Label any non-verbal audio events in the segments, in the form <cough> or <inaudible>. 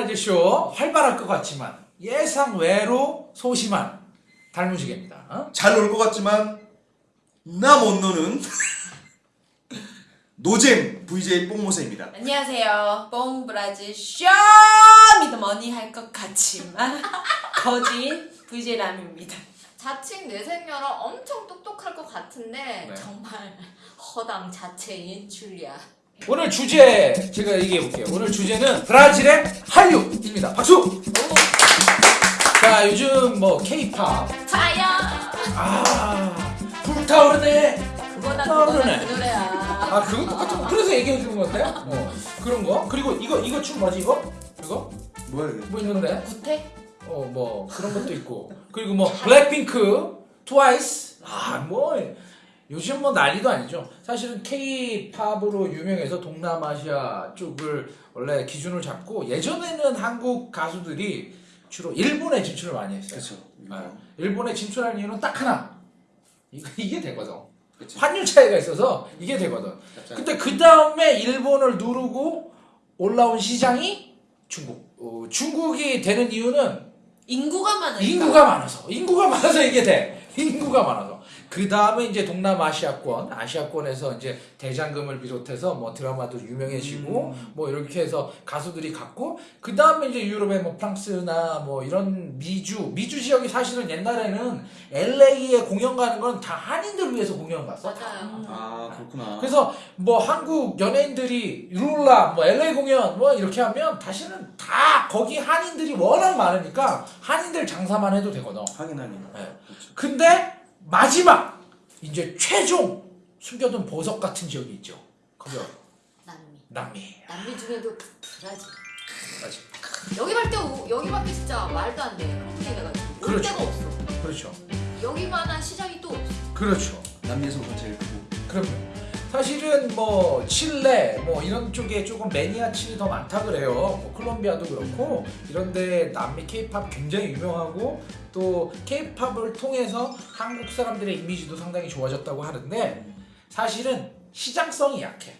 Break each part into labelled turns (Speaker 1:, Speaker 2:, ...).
Speaker 1: 안녕하세요. 뽕브라질쇼 활발할 것 같지만 예상 외로 소심한 달무지개입니다. 어?
Speaker 2: 잘놀 것 같지만 나 못 노는 <laughs> 노잼 VJ 뽕모세입니다.
Speaker 3: 안녕하세요. 뽕브라질 쇼 미드머니 할 것 같지만 <laughs> 거진 VJ 람입니다.
Speaker 4: 자칭 뇌생녀라 엄청 똑똑할 것 같은데
Speaker 1: 네.
Speaker 4: 정말 허당 자체인 줄리아.
Speaker 1: 오늘 주제 제가 얘기해 볼게요. 오늘 주제는 브라질의 한류입니다. 박수. 자 요즘 뭐 K-팝
Speaker 4: 차야.
Speaker 1: 아 불타오르네.
Speaker 4: 그거나
Speaker 1: 떠오르네.
Speaker 4: 그 노래야.
Speaker 1: 아 그거 똑같은 그래서 얘기해 주는 건데. 어 그런 거 그리고 이거 이거 춤 뭐지 이거 이거
Speaker 2: 뭐야 이게?
Speaker 1: 뭐 있는데?
Speaker 4: 구태?
Speaker 1: 어 뭐 그런 것도 있고 그리고 뭐 블랙핑크, 트와이스 아뭐 요즘 뭐 난리도 아니죠. 사실은 K-팝으로 유명해서 동남아시아 쪽을 원래 기준을 잡고 예전에는 한국 가수들이 주로 일본에 진출을 많이 했어요.
Speaker 2: 그렇죠.
Speaker 1: 아, 일본에 진출한 이유는 딱 하나. 이게 되거든.
Speaker 2: 그렇죠.
Speaker 1: 환율 차이가 있어서 이게 되거든. 근데 그 다음에 일본을 누르고 올라온 시장이 중국. 어, 중국이 되는 이유는
Speaker 3: 인구가 많으니까.
Speaker 1: 인구가 많아서 인구가 많아서 이게 돼 인구가 많아서 그 다음에 이제 동남아시아권 아시아권에서 이제 대장금을 비롯해서 뭐 드라마도 유명해지고 뭐 이렇게 해서 가수들이 갔고 그 다음에 이제 유럽의 뭐 프랑스나 뭐 이런 미주 미주 지역이 사실은 옛날에는 LA에 공연 가는 건 다 한인들 위해서 공연 갔어
Speaker 4: 맞아요.
Speaker 2: 아 그렇구나.
Speaker 1: 그래서 뭐 한국 연예인들이 룰라 뭐 LA 공연 뭐 이렇게 하면 다시는 다 거기 한인들이 워낙 많으니까 한인들 장사만 해도 되거든.
Speaker 2: 하긴 하긴.
Speaker 1: 네.
Speaker 2: 그렇죠.
Speaker 1: 근데 마지막 이제 최종 숨겨둔 보석 같은 지역이 있죠. 거기
Speaker 4: 남미.
Speaker 1: 남미.
Speaker 4: 남미 중에도 브라질.
Speaker 1: 맞지.
Speaker 4: 여기밖에 오- 여기밖에 진짜 말도 안 돼. 흥분해가지고 올
Speaker 1: 그렇죠.
Speaker 4: 데가 없어.
Speaker 1: 그렇죠.
Speaker 4: 여기만한 시장이 또 없어.
Speaker 1: 그렇죠.
Speaker 2: 남미에서가 제일 크고.
Speaker 1: 그럼요. 사실은 뭐 칠레 뭐 이런 쪽에 조금 매니아층이 더 많다 그래요. 뭐 콜롬비아도 그렇고 이런데 남미 케이팝 굉장히 유명하고 또 케이팝을 통해서 한국 사람들의 이미지도 상당히 좋아졌다고 하는데 사실은 시장성이 약해.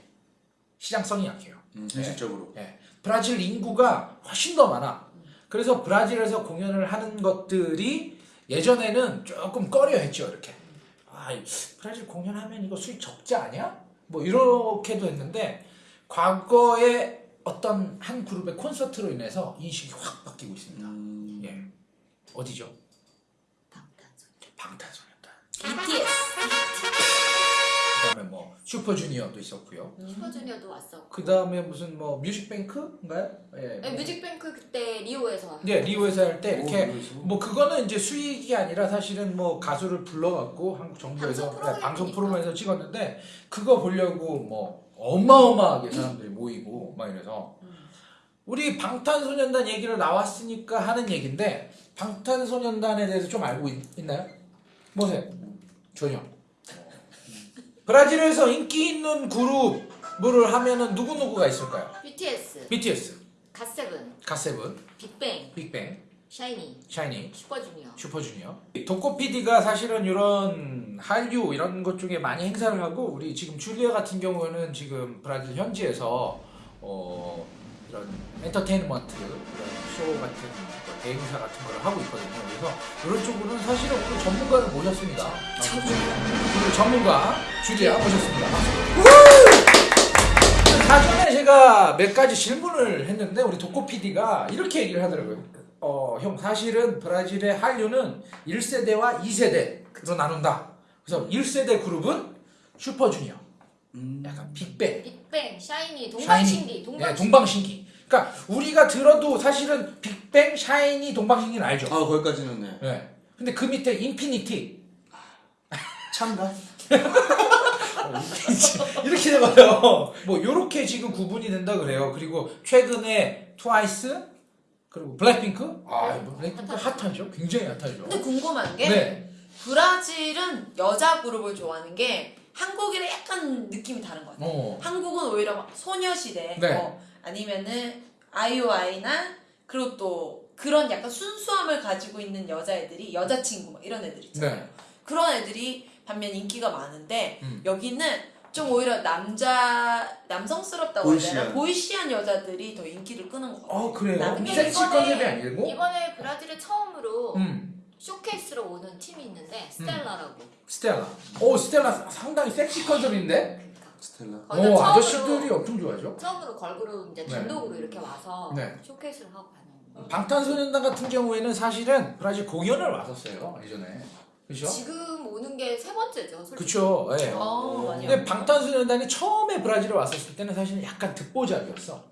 Speaker 1: 시장성이 약해요.
Speaker 2: 음, 현실적으로.
Speaker 1: 브라질 인구가 훨씬 더 많아. 그래서 브라질에서 공연을 하는 것들이 예전에는 조금 꺼려 했죠, 이렇게. 아, 이 브라질 공연하면 이거 수익 적지 않냐? 뭐 이렇게도 했는데 과거에 어떤 한 그룹의 콘서트로 인해서 인식이 확 바뀌고 있습니다.
Speaker 2: 음,
Speaker 1: 예. 어디죠?
Speaker 4: 방탄소년.
Speaker 1: 방탄소년단.
Speaker 4: BTS.
Speaker 1: 그다음에 뭐 슈퍼주니어도 있었고요.
Speaker 4: 슈퍼주니어도 왔어.
Speaker 1: 그다음에 무슨 뭐 뮤직뱅크인가요? 예.
Speaker 4: 네, 뮤직뱅크 그때 리오에서 왔어.
Speaker 1: 네, 리오에서 할 때 이렇게? 뭐 그거는 이제 수익이 아니라 사실은 뭐 가수를 불러갖고 한국 정부에서
Speaker 4: 방송
Speaker 1: 네, 방송. 프로그램에서 찍었는데 그거 보려고 뭐 어마어마하게 사람들이 모이고 막 이래서
Speaker 4: 음.
Speaker 1: 우리 방탄소년단 얘기를 나왔으니까 하는 얘기인데 방탄소년단에 대해서 좀 알고 있, 나요 뭐세요? 전혀. 브라질에서 인기 있는 그룹을 하면은 누구 누구가 있을까요?
Speaker 4: BTS,
Speaker 1: BTS,
Speaker 4: 갓세븐,
Speaker 1: 갓세븐,
Speaker 4: 빅뱅,
Speaker 1: 빅뱅,
Speaker 4: 샤이니,
Speaker 1: 샤이니.
Speaker 4: 슈퍼주니어.
Speaker 1: 슈퍼주니어. 도코 PD가 사실은 이런 한류 이런 것 중에 많이 행사를 하고 우리 지금 줄리아 같은 경우는 지금 브라질 현지에서 어 이런 엔터테인먼트 이런 쇼 같은 뭐 대행사 같은 걸 하고 있거든요. 그래서 이런 쪽으로는 사실은 오늘 전문가를 모셨습니다. 오늘 전문가 줄리아 모셨습니다. 사전에 제가 몇 가지 질문을 했는데 우리 도코 PD가 이렇게 얘기를 하더라고요. 어, 형 사실은 브라질의 한류는 1세대와 2세대로 나눈다. 그래서 1세대 그룹은 슈퍼주니어,
Speaker 2: 음,
Speaker 1: 약간 빅뱅,
Speaker 4: 빅뱅, 샤이니,
Speaker 1: 샤이니.
Speaker 4: 동방신기,
Speaker 1: 네,
Speaker 4: 동방신기.
Speaker 1: 동방신기. 그러니까 우리가 들어도 사실은 빅뱅, 샤이니, 동방신기는 알죠.
Speaker 2: 아 거기까지는 네.
Speaker 1: 네. 근데 그 밑에 인피니티
Speaker 2: 참가. <laughs>
Speaker 1: 이렇게 돼봐요. 뭐 이렇게 지금 구분이 된다 그래요. 그리고 최근에 트와이스 그리고 블랙핑크. 아, 블랙핑크 핫하죠. 굉장히 핫하죠.
Speaker 3: 근데 궁금한 게
Speaker 1: 네.
Speaker 3: 브라질은 여자 그룹을 좋아하는 게 한국이랑 약간 느낌이 다른 것 같아요.
Speaker 1: 어.
Speaker 3: 한국은 오히려 막 소녀시대
Speaker 1: 네.
Speaker 3: 뭐 아니면은 아이오아이나 그리고 또 그런 약간 순수함을 가지고 있는 여자애들이 여자친구 막 이런 애들 있잖아요.
Speaker 1: 네.
Speaker 3: 그런 애들이 반면 인기가 많은데
Speaker 1: 음.
Speaker 3: 여기는 좀 오히려 남자 남성스럽다고 해야 되나
Speaker 2: 보이시한.
Speaker 3: 보이시한 여자들이 더 인기를 끄는 것 같아요.
Speaker 1: 어 그래요? 섹시
Speaker 4: 이번에-
Speaker 1: 컨셉이 아니고?
Speaker 4: 이번에 브라질에 처음으로
Speaker 1: 음
Speaker 4: 쇼케이스로 오는 팀이 있는데 스텔라라고.
Speaker 1: 스텔라. 오 스텔라 상당히 섹시 컨셉인데?
Speaker 4: 그러니까
Speaker 2: 스텔라.
Speaker 4: 거기서
Speaker 1: 오
Speaker 4: 처음으로
Speaker 1: 아저씨들이 엄청 좋아하죠.
Speaker 4: 처음으로 걸그룹 이제
Speaker 1: 네.
Speaker 4: 단독으로 이렇게 와서
Speaker 1: 네.
Speaker 4: 쇼케이스를 하고 가는. 거.
Speaker 1: 방탄소년단 같은 경우에는 사실은 브라질 공연을 왔었어요 예전에. 그렇죠?
Speaker 4: 지금 오는 게 세 번째죠. 솔직히.
Speaker 1: 그렇죠. 예.
Speaker 3: 어, 맞아요.
Speaker 1: 근데 방탄소년단이 처음에 브라질에 왔었을 때는 사실은 약간 듣보잡이었어.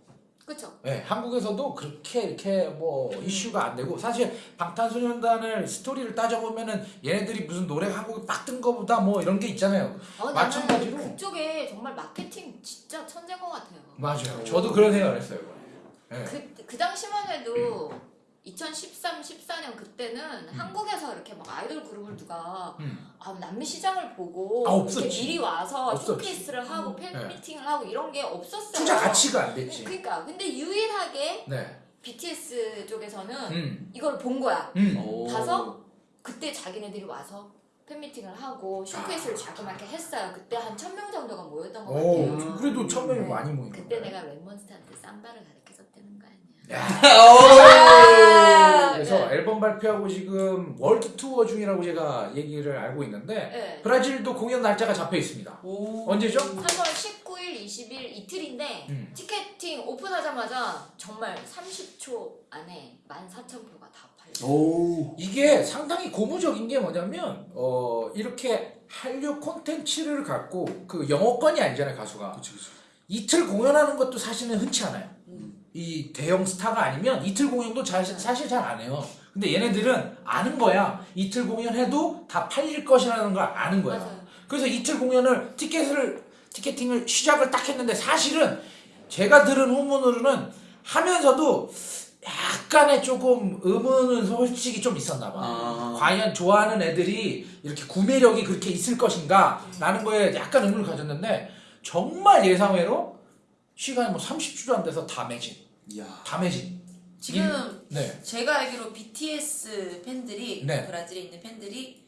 Speaker 4: 그쵸.
Speaker 1: 예, 한국에서도 그렇게 이렇게 뭐 이슈가 안 되고 사실 방탄소년단을 스토리를 따져보면은 얘네들이 무슨 노래 한국에 빡뜬 거보다 뭐 이런 게 있잖아요.
Speaker 4: 어,
Speaker 1: 마찬가지로.
Speaker 4: 나는 그쪽에 정말 마케팅 진짜 천재인 것 같아요.
Speaker 1: 맞아요. 저도 그런 생각을 했어요. 예.
Speaker 4: 그, 그 당시만 해도 2013, 14년 그때는 한국에서 이렇게 막 아이돌 그룹을 누가
Speaker 1: 음.
Speaker 4: 아, 남미 시장을 보고
Speaker 1: 아,
Speaker 4: 이렇게. 미리 와서
Speaker 1: 없었지.
Speaker 4: 쇼케이스를 하고 팬
Speaker 1: 네.
Speaker 4: 미팅을 하고 이런 게 없었어요.
Speaker 1: 투자 가치가 안 됐지.
Speaker 4: 그러니까 근데 유일하게
Speaker 1: 네.
Speaker 4: BTS 쪽에서는
Speaker 1: 음.
Speaker 4: 이걸 본 거야.
Speaker 1: 음.
Speaker 2: 오.
Speaker 4: 가서 그때 자기네들이 와서 팬미팅을 하고 쇼케이스를 자그맣게 했어요. 그때 한 천 명 정도가 모였던 것
Speaker 1: 오,
Speaker 4: 같아요.
Speaker 1: 그래도 천 명이
Speaker 4: 네.
Speaker 1: 많이 모인
Speaker 4: 그때
Speaker 1: 거예요.
Speaker 4: 내가 랩몬스터한테 쌈바를 가르쳐줬다는 거 아니야. <laughs>
Speaker 1: 앨범 발표하고 지금 월드 투어 중이라고 제가 얘기를 알고 있는데
Speaker 4: 네.
Speaker 1: 브라질도 공연 날짜가 잡혀 있습니다.
Speaker 3: 오.
Speaker 1: 언제죠?
Speaker 4: 3월 19일, 20일 이틀인데
Speaker 1: 음.
Speaker 4: 티켓팅 오픈하자마자 정말 30초 안에 14,000표가 다 팔려.
Speaker 2: 오.
Speaker 1: 이게 상당히 고무적인 게 뭐냐면 어 이렇게 한류 콘텐츠를 갖고 그 영어권이 아니잖아요 가수가
Speaker 2: 그치 그치.
Speaker 1: 이틀 공연하는 것도 사실은 흔치 않아요.
Speaker 3: 음.
Speaker 1: 이 대형 스타가 아니면 이틀 공연도 잘, 사실 잘 안 해요. 근데 얘네들은 아는 거야. 이틀 공연해도 다 팔릴 것이라는 걸 아는 거야.
Speaker 4: 맞아요.
Speaker 1: 그래서 이틀 공연을 티켓을 티켓팅을 시작을 딱 했는데 사실은 제가 들은 후문으로는 하면서도 약간의 조금 의문은 솔직히 좀 있었나 봐.
Speaker 2: 아.
Speaker 1: 과연 좋아하는 애들이 이렇게 구매력이 그렇게 있을 것인가 라는 거에 약간 의문을 가졌는데 정말 예상외로 시간이 뭐 30초도 안 돼서 다 매진.
Speaker 2: 이야.
Speaker 1: 다 매진.
Speaker 3: 지금
Speaker 1: 네.
Speaker 3: 제가 알기로 BTS 팬들이
Speaker 1: 네.
Speaker 3: 브라질에 있는 팬들이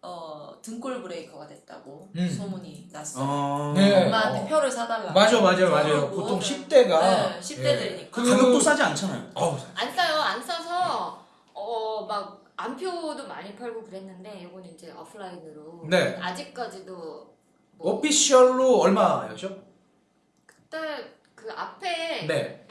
Speaker 3: 어 등골 브레이커가 됐다고
Speaker 1: 음.
Speaker 3: 소문이 났어요.
Speaker 2: 아.
Speaker 1: 네.
Speaker 3: 엄마한테
Speaker 1: 어.
Speaker 3: 표를 사달라.
Speaker 1: 맞아, 맞아요.
Speaker 3: 저러고.
Speaker 1: 보통 10대가.
Speaker 3: 네, 10대 들이니까.
Speaker 2: 가격도 싸지 않잖아요.
Speaker 1: 어우,
Speaker 4: 안 싸요. 안 싸서 어 막 암표도 많이 팔고 그랬는데 이거는 이제 오프라인으로
Speaker 1: 네.
Speaker 4: 아직까지도 뭐
Speaker 1: official로 얼마였죠?
Speaker 4: 그때 그 앞에
Speaker 1: 네.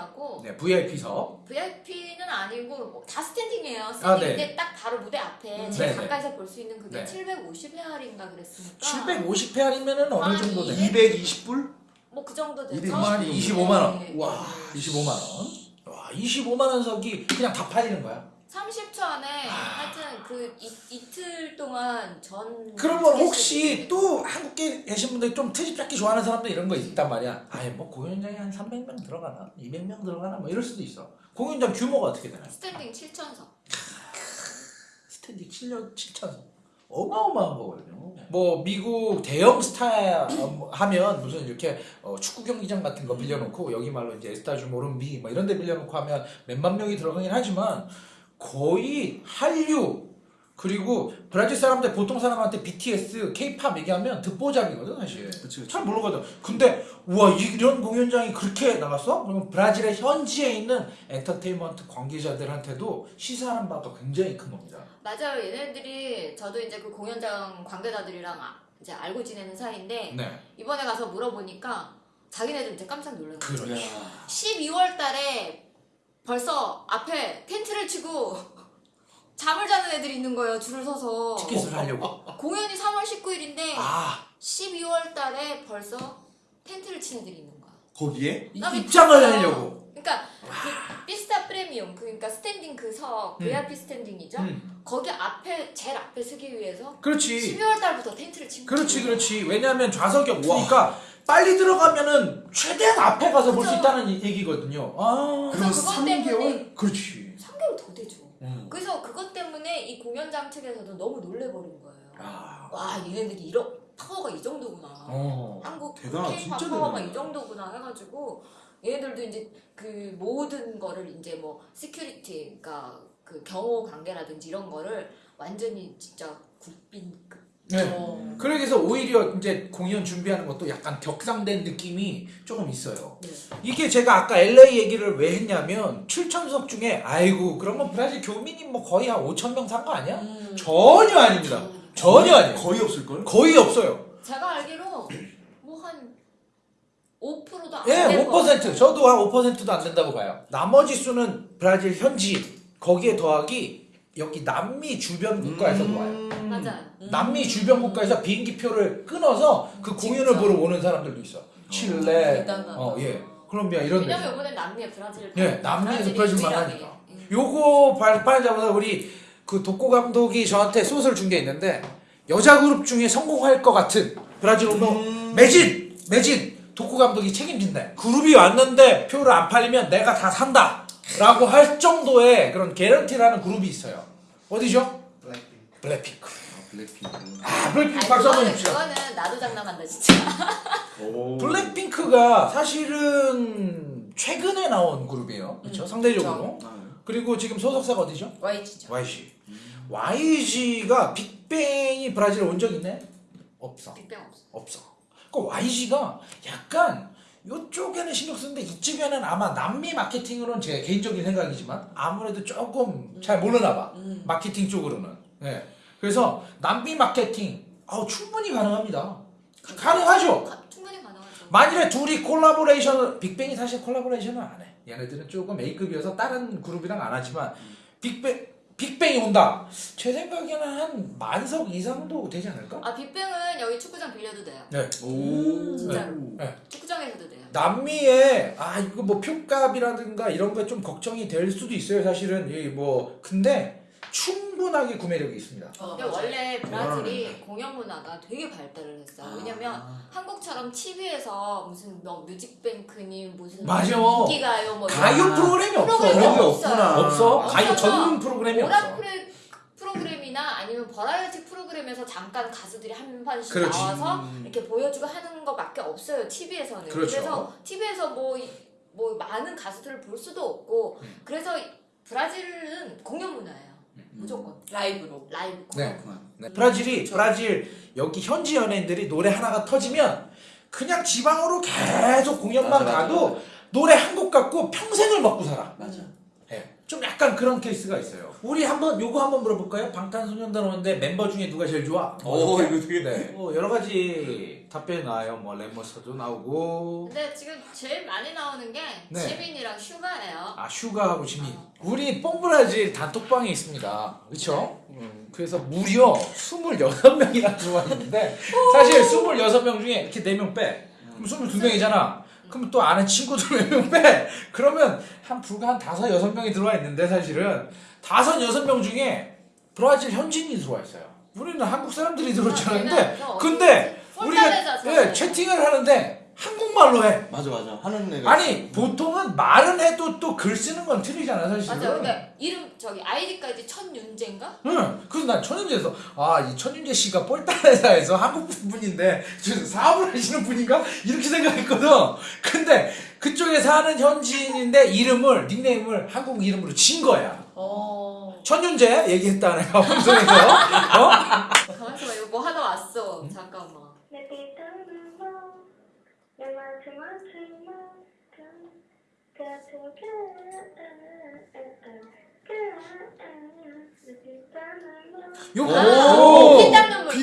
Speaker 4: pista premium이라고
Speaker 1: 네, VIP석.
Speaker 4: VIP는 아니고 뭐 다 스탠딩이에요.
Speaker 1: 아,
Speaker 4: 스탠딩인데
Speaker 1: 네.
Speaker 4: 딱 바로 무대 앞에
Speaker 3: 음.
Speaker 4: 제일
Speaker 1: 네, 네.
Speaker 4: 가까이서 볼 수 있는 그게
Speaker 1: 네.
Speaker 4: 750회알인가 그랬으니까
Speaker 1: 750헤알이면은 어느
Speaker 4: 아,
Speaker 1: 정도
Speaker 4: 이-
Speaker 1: 돼?
Speaker 2: 220불?
Speaker 4: 뭐 그 정도 되죠.
Speaker 2: 220만 원,
Speaker 1: 25만 원.
Speaker 4: 네.
Speaker 1: 와, 25만 원. 와, 25만 원석이 그냥 다 팔리는 거야.
Speaker 4: 30초 안에 하여튼 그 이, 이틀 동안 전
Speaker 1: 그러면 혹시 또 한국에 계신 분들 좀 트집 잡기 좋아하는 사람들 이런 거 있단 말이야. 아예 뭐 공연장에 한 300명 들어가나? 200명 들어가나? 뭐 이럴 수도 있어. 공연장 규모가 어떻게 되나요?
Speaker 4: 스탠딩 7천석.
Speaker 1: 스탠딩 7년 7천석. 어마어마한 거거든요. 뭐 미국 대형 스타 어, 하면 무슨 이렇게 어, 축구 경기장 같은 거 빌려놓고 여기 말로 이제 에스타주 모름비 뭐 이런 데 빌려놓고 하면 몇만 명이 들어가긴 하지만 거의 한류 그리고 브라질 사람들 보통 사람한테 BTS, K-팝 얘기하면 듣보잡이거든 사실.
Speaker 2: 그치 그치.
Speaker 1: 잘 모르거든. 근데 우와 이런 공연장이 그렇게 나갔어? 그러면 브라질의 현지에 있는 엔터테인먼트 관계자들한테도 시사하는 바가 굉장히 큰 겁니다.
Speaker 4: 맞아요. 얘네들이 저도 이제 그 공연장 관계자들이랑 아- 이제 알고 지내는 사이인데
Speaker 1: 네.
Speaker 4: 이번에 가서 물어보니까 자기네들 이제 깜짝 놀란 거예요.
Speaker 1: 그렇죠.
Speaker 2: 이야.
Speaker 4: 12월 달에 벌써 앞에 텐트를 치고 <laughs> 잠을 자는 애들이 있는 거예요. 줄을 서서.
Speaker 1: 티켓을 하려고.
Speaker 4: 공연이 3월 19일인데
Speaker 1: 아
Speaker 4: 12월 달에 벌써 텐트를 친 애들이 있는 거야.
Speaker 2: 거기에?
Speaker 1: 입장을
Speaker 4: 미쳤어요.
Speaker 1: 하려고.
Speaker 4: 그러니까 그 pista premium 그러니까 스탠딩 그석
Speaker 1: 음.
Speaker 4: VIP 스탠딩이죠.
Speaker 1: 음.
Speaker 4: 거기 앞에 제일 앞에 서기 위해서
Speaker 1: 그렇지.
Speaker 4: 12월 달부터 텐트를 친 거야.
Speaker 1: 그렇지, 그렇지. 왜냐하면 좌석이 없으니까 빨리 들어가면은 최대한 앞에 가서 볼 수. 있다는 이- 얘기거든요. 아,
Speaker 2: 그럼
Speaker 4: 그래서 그것
Speaker 2: 3개월?
Speaker 4: 때문에
Speaker 1: 그렇지.
Speaker 4: 3개월 더 되죠.
Speaker 1: 음.
Speaker 4: 그래서 그것 때문에 이 공연장 측에서도 너무 놀래버린 거예요.
Speaker 1: 아,
Speaker 4: 와 얘네들이 이런 파워가 이 정도구나.
Speaker 1: 어.
Speaker 4: 한국
Speaker 2: 진짜
Speaker 4: 파워가
Speaker 2: 대단하다.
Speaker 4: 이 정도구나 해가지고 얘네들도 이제 그 모든 거를 이제 뭐 security, 그러니까 그 경호 관계라든지 이런 거를 완전히 진짜 국빈급
Speaker 1: 네.
Speaker 3: 어.
Speaker 1: 그래서 오히려 이제 공연 준비하는 것도 약간 격상된 느낌이 조금 있어요.
Speaker 3: 네.
Speaker 1: 이게 제가 아까 LA 얘기를 왜 했냐면 출전석 중에 아이고 그러면 브라질 교민이 뭐 거의 한 5천 명 산 거 아니야?
Speaker 3: 음.
Speaker 1: 전혀 아닙니다. 전혀 아니에요.
Speaker 2: 거의 없을 걸?
Speaker 1: 거의 없어요.
Speaker 4: 제가 알기로 뭐 한 5%도 안
Speaker 1: 예,
Speaker 4: 될
Speaker 1: 5%. 저도 한 5%도 안 된다고 봐요. 나머지 수는 브라질 현지 거기에 더하기 여기 남미 주변 국가에서도 와요.
Speaker 2: 음.
Speaker 4: 맞아요.
Speaker 1: 남미 주변 국가에서 비행기 표를 끊어서 그 공연을
Speaker 3: 진짜?
Speaker 1: 보러 오는 사람들도 있어. 칠레,
Speaker 3: 대단하다.
Speaker 1: 어, 예, 콜롬비아 이런 데.
Speaker 4: 왜냐면 이번에 남미에 브라질
Speaker 1: 예, 남미에서 브라질만. 하니까.
Speaker 4: 예.
Speaker 1: 요거 발판하자마자 우리 그 독고 감독이 저한테 소설 준 게 있는데 여자 그룹 중에 성공할 것 같은 브라질 운동
Speaker 2: 음.
Speaker 1: 매진 매진 독고 감독이 책임진다. 그룹이 왔는데 표를 안 팔리면 내가 다 산다 라고 할 정도의 그런 개런티라는 그룹이 있어요. 어디죠? 블랙핑크.
Speaker 2: 아, 블랙핑크.
Speaker 1: 아 블랙핑크 박수 한번
Speaker 4: 그거는,
Speaker 1: 줍시다.
Speaker 4: 그거는 나도 장난한다 진짜.
Speaker 2: 오.
Speaker 1: 블랙핑크가 사실은 최근에 나온 그룹이에요. 그렇죠?
Speaker 3: 음,
Speaker 1: 상대적으로.
Speaker 2: 아,
Speaker 1: 그리고 지금 소속사가 어디죠?
Speaker 3: YG죠.
Speaker 1: YG. YG가 빅뱅이 브라질 온 적 있네? 없어.
Speaker 4: 빅뱅 없어.
Speaker 1: 없어. 그 YG가 약간 이쪽에는 신경 쓰는데 이쪽에는 아마 남미 마케팅으로는 제 개인적인 생각이지만 아무래도 조금 잘 모르나 봐.
Speaker 3: 음.
Speaker 1: 마케팅 쪽으로는. 네. 그래서 남미 마케팅 아우 충분히 가능합니다. 가능하죠.
Speaker 4: 가- 충분히 가능하죠.
Speaker 1: 만일에 둘이 collaboration을 빅뱅이 사실 collaboration을 안 해. 얘네들은 조금 A급이어서 다른 그룹이랑 안 하지만 빅뱅 빅뱅이 온다. 제 생각에는 한 만석 이상도 되지 않을까?
Speaker 4: 아 빅뱅은 여기 축구장 빌려도 돼요.
Speaker 1: 네.
Speaker 2: 오.
Speaker 4: 진짜로.
Speaker 1: 네.
Speaker 4: 축구장에서도 돼요.
Speaker 1: 남미에 아 이거 뭐 표값이라든가 이런 거에 좀 걱정이 될 수도 있어요. 사실은 이뭐 근데 충 분하게 구매력이 있습니다.
Speaker 3: 어,
Speaker 4: 근데. 원래 브라질이
Speaker 2: 그러네.
Speaker 4: 공연 문화가 되게 발달을 했어요.
Speaker 2: 아.
Speaker 4: 왜냐면 한국처럼 TV에서 무슨 뭐 뮤직뱅크니 무슨
Speaker 1: 맞아.
Speaker 4: 인기가요 뭐
Speaker 1: 가요
Speaker 2: 아.
Speaker 1: 프로그램이 없어.
Speaker 4: 프로그램이
Speaker 2: 그런 게. 없구나.
Speaker 1: 없어. 가요 전문 프로그램이 없어.
Speaker 4: 오락프레 프로그램이나 아니면 버라이어티 프로그램에서 잠깐 가수들이 한 번씩
Speaker 1: 그렇지.
Speaker 4: 나와서
Speaker 2: 음.
Speaker 4: 이렇게 보여주고 하는 것밖에 없어요 TV에서는.
Speaker 1: 그렇죠.
Speaker 4: 래서 TV에서 뭐, 이- 뭐 많은 가수들을 볼 수도 없고
Speaker 1: 음.
Speaker 4: 그래서 이- 브라질은 공연 문화예요. 무조건
Speaker 3: 라이브로.
Speaker 4: 라이브
Speaker 1: 네. 네. 브라질이 브라질 여기 현지 연예인들이 노래 하나가 터지면 그냥 지방으로 계속 공연만
Speaker 2: 맞아, 맞아,
Speaker 1: 가도
Speaker 2: 맞아.
Speaker 1: 노래 한 곡 갖고 평생을 먹고 살아.
Speaker 2: 맞아.
Speaker 1: 예. 좀 약간 그런 케이스가 있어요. 우리 한번 요거 한번 물어볼까요? 방탄소년단 오는데 멤버 중에 누가 제일 좋아? 뭐
Speaker 2: 오,
Speaker 1: 이렇게?
Speaker 2: 이거 되게-
Speaker 1: 네. 뭐 여러 가지 답변이 나와요. 뭐 레머스도 나오고
Speaker 4: 근데 지금 제일 많이 나오는 게
Speaker 1: 네.
Speaker 4: 지민이랑 슈가예요.
Speaker 1: 아 슈가하고 지민. 우리 뽕브라질 단톡방에 있습니다. 그렇죠? 그래서 무려 26명이나 들어와 있는데 사실 26명 중에 이렇게 4명 빼. 그럼 22명이잖아. 그럼 또 아는 친구들 4명 빼. 그러면 한 불과 한 5, 6명이 들어와 있는데 사실은 5, 6명 중에 브라질 현지인이 들어와 있어요. 우리는 한국 사람들이 들어올 줄 알았는데
Speaker 4: 그래서
Speaker 1: 근데 우리가 예, 채팅을 하는데 한국말로 해.
Speaker 2: 맞아 맞아. 하는 애가
Speaker 1: 아니 보통은 말은 해도 또 글 쓰는 건 틀리잖아 사실은.
Speaker 4: 맞아. 근데 이름 저기 아이디까지 천윤재인가?
Speaker 1: 응. 그래서 난 천윤재에서 아 이 천윤재 씨가 폴타레사에서 한국 분인데 저 사업을 하시는 분인가 이렇게 생각했거든. 근데 그쪽에 사는 현지인인데 이름을 닉네임을 한국 이름으로 진 거야.
Speaker 3: 어.
Speaker 1: 천윤재 얘기했다 내가 방송에서. 어?
Speaker 4: 가만있어 봐. 이거 뭐 하다 왔어.
Speaker 1: 요거.
Speaker 2: 오.
Speaker 4: 피 닦는 물.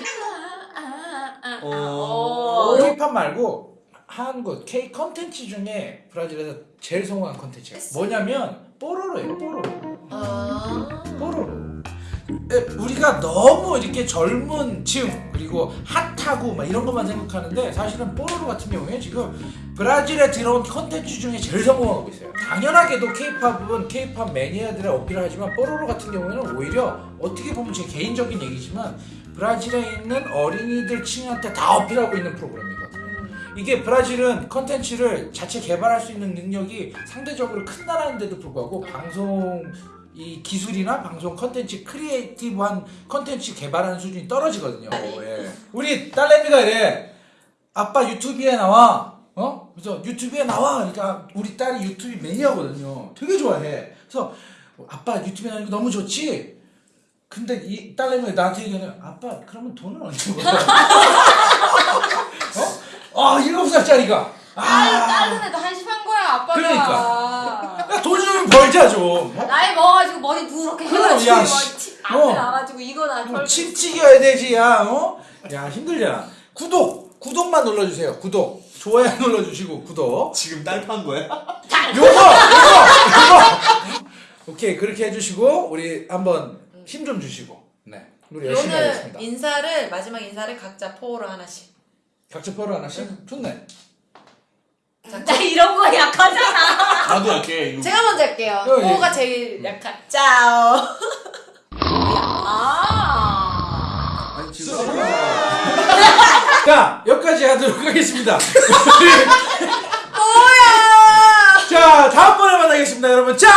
Speaker 4: 아, 아, 아, 아.
Speaker 2: 어.
Speaker 4: 어.
Speaker 1: K-팝 말고 한국 K 컨텐츠 중에 브라질에서 제일 성공한 컨텐츠가 뭐냐면 뽀로로예요. 뽀로로.
Speaker 3: 아.
Speaker 1: 뽀로로. 에, 우리가 너무 이렇게 젊은 층 그리고 핫하고 막 이런 것만 생각하는데 사실은 뽀로로 같은 경우에 지금 브라질에 들어온 컨텐츠 중에 제일 성공하고 있어요. 당연하게도 K-팝은 K-팝 매니아들의 어필을 하지만 뽀로로 같은 경우에는 오히려 어떻게 보면 제 개인적인 얘기지만 브라질에 있는 어린이들 층한테 다 어필하고 있는 프로그램이거든요. 이게 브라질은 컨텐츠를 자체 개발할 수 있는 능력이 상대적으로 큰 나라인데도 불구하고 방송 이 기술이나 방송 컨텐츠 creative한 컨텐츠 개발하는 수준이 떨어지거든요. 네. 예. 우리 딸내미가 이래. 아빠 유튜브에 나와. 어? 그래서 유튜브에 나와. 그러니까 우리 딸이 유튜브 매니아거든요. 되게 좋아해. 그래서 아빠 유튜브에 나오는 너무 좋지? 근데 이 딸내미가 나한테 얘기하면 아빠 그러면 돈은 언제 벌어? <laughs> 어? 아 일곱 살짜리가.
Speaker 4: 아, 딸른 애도 한심한 거야 아빠가.
Speaker 1: 그러니까. 야, 돈좀 벌자 좀. 어?
Speaker 4: 나이 먹어가지고 머리 누렇게 해가지고
Speaker 1: 야,
Speaker 4: 막
Speaker 1: 씨.
Speaker 4: 치- 앞에
Speaker 1: 어.
Speaker 4: 나가지고 이거나
Speaker 1: 뭐
Speaker 4: 털고.
Speaker 1: 침 튀겨야 되지, 야, 어? 야, 힘들잖아. 구독! 구독만 눌러주세요. 구독. 좋아요 <laughs> 눌러주시고, 구독.
Speaker 2: 지금 딸판 거야?
Speaker 1: 요거! 요거! 요거! 오케이, 그렇게 해주시고, 우리 한번 힘 좀 주시고, 네. 우리 열심히
Speaker 3: 오늘
Speaker 1: 하겠습니다.
Speaker 3: 인사를 마지막 인사를 각자 포로 하나씩.
Speaker 1: 각자 뻘로 하나씩? 좋네.
Speaker 4: 나 이런 거 약하잖아.
Speaker 2: 나도 할게. 이거.
Speaker 3: 제가 먼저 할게요.
Speaker 1: 어, 예.
Speaker 3: 포가 제일 약한. 짜오. <laughs>
Speaker 4: 아.
Speaker 2: 아니 지금 <laughs>
Speaker 1: 자, 여기까지 하도록 하겠습니다.
Speaker 3: 뭐야?
Speaker 1: 자, 다음번에 만나겠습니다, 여러분. 짜